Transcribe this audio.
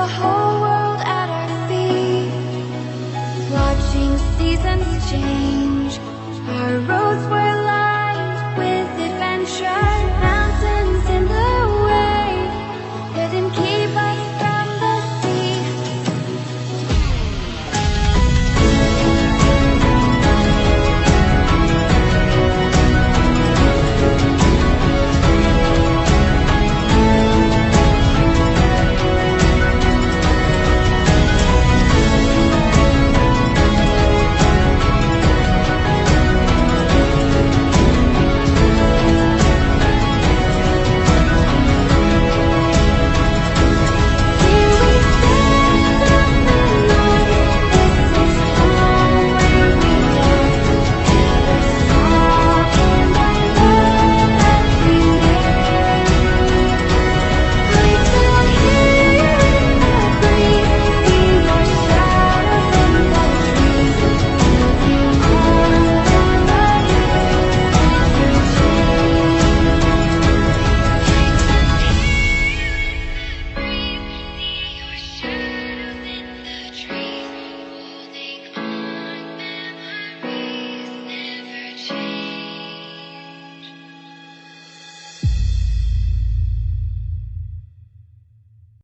the whole world at our feet, watching seasons change.